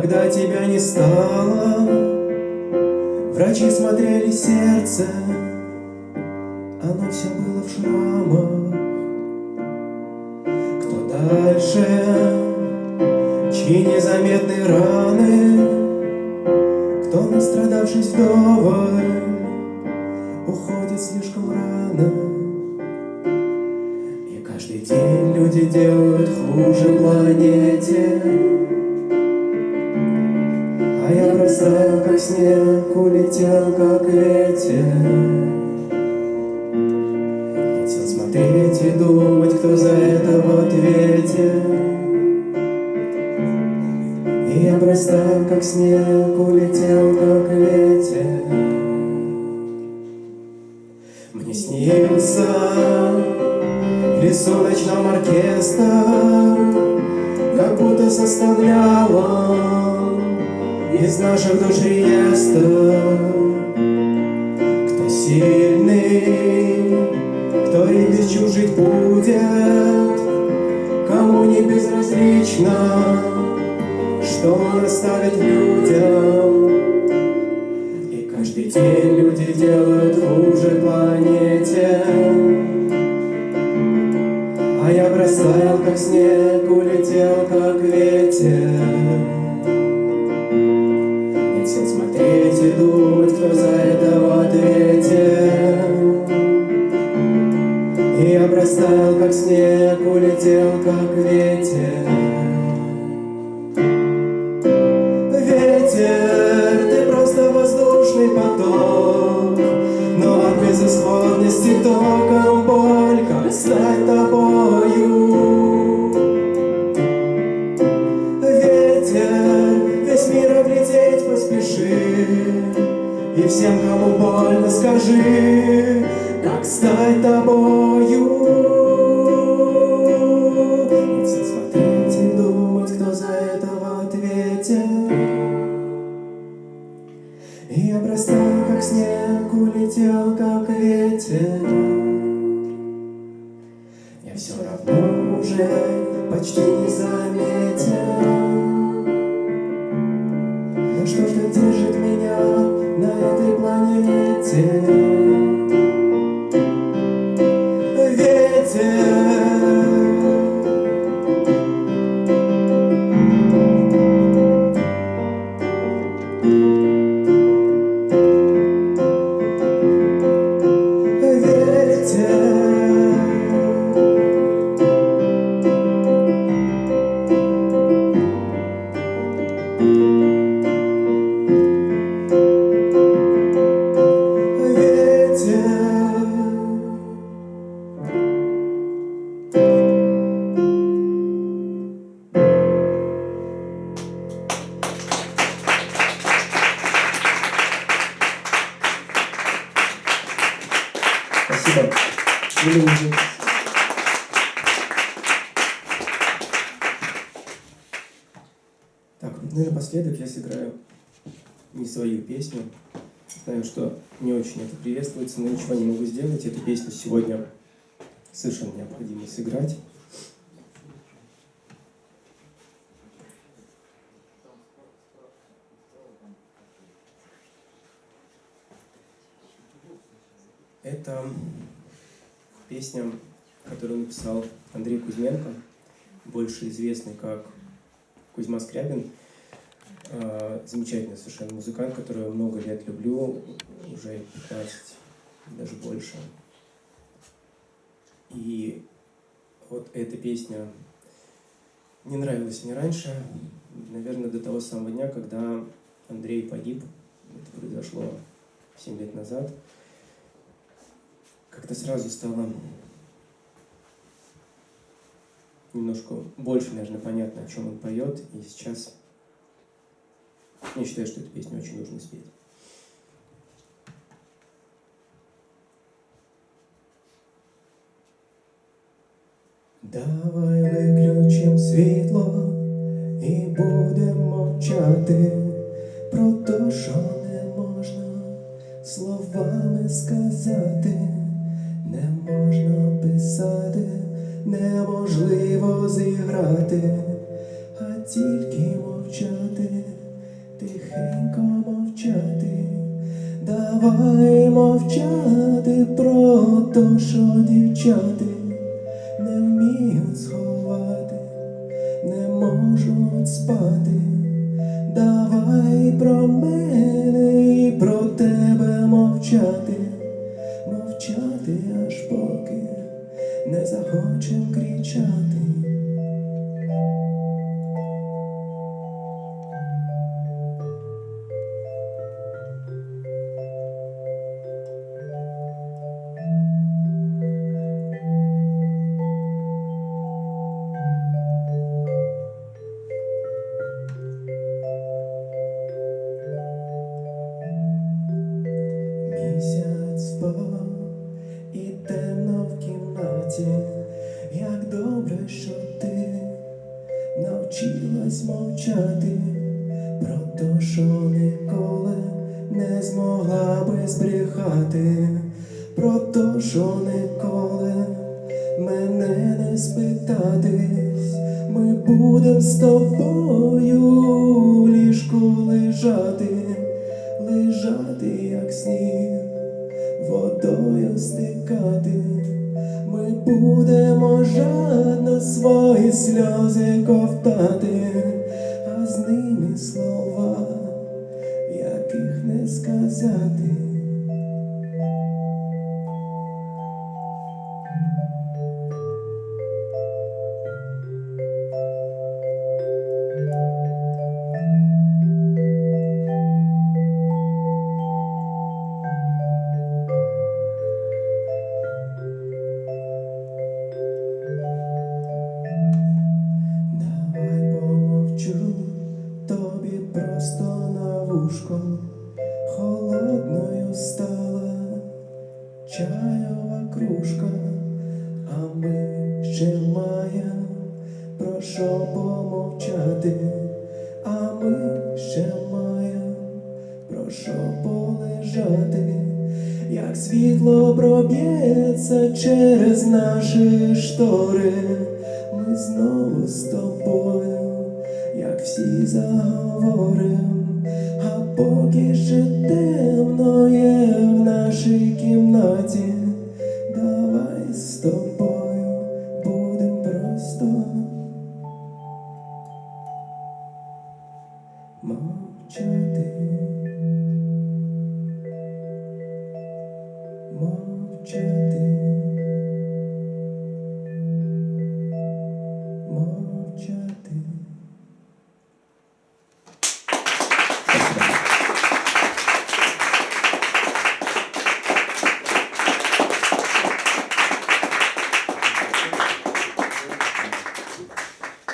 когда тебя не стало. Врачи смотрели сердце, оно все было в шрамах. Кто дальше, чьи незаметные раны, кто, настрадавшись вдоволь, уходит слишком рано. И каждый день люди делают хуже планете. Я растаял, как снег, улетел, как ветер. Хотел смотреть и думать, кто за это в ответе. И я растаял, как снег, улетел, как ветер. Мне снился в лесу ночном оркестр, Как будто составляла из наших душ реестр. Кто сильный, кто и без чужих будет, Кому не безразлично, что он оставит людям. И каждый день люди делают хуже планете. А я бросал, как снег, безысходности током боль, как стать тобою. Ветер, весь мир облететь поспеши, и всем, кому больно, скажи, как стать тобою. Все равно уже почти не заметил. Но что-то держит меня на этой планете. Мужик. Так, ну и напоследок я сыграю не свою песню. Знаю, что не очень это приветствуется, но ничего не могу сделать. Эту песню сегодня совершенно необходимо сыграть. Это песня, которую написал Андрей Кузьменко, больше известный как Кузьма Скрябин. Э, Замечательный совершенно музыкант, которого я много лет люблю, уже 15, даже больше. И вот эта песня не нравилась мне раньше, наверное, до того самого дня, когда Андрей погиб. Это произошло 7 лет назад как-то сразу стало немножко больше, наверное, понятно, о чем он поет. И сейчас я считаю, что эту песню очень нужно спеть. Давай виключим світло і будемо мовчати про те, що зіграти, а тільки мовчати, тихенько мовчати, давай мовчати про то, що дівчати не вміють сховати, не можуть спати. Давай про мене і про тебе мовчати, мовчати аж поки не захочем кричати. Місяць спав і темно в кімнаті, як добре, що ти навчилась мовчати. Про те, що ніколи не змогла би збрехати, про те, що ніколи мене не спитатись, ми будем з тобою ліжку лежати. Лежати, як сніг, водою стикати, ми будемо жадно свої сльози ковтати, а з ними слова, яких не сказати. Ми ще маємо про що помовчати, а ми ще маємо про що полежати, як світло проб'ється через наші штори, ми знову з тобою, як всі заговорим, а поки ще темно є в нашій кімнаті,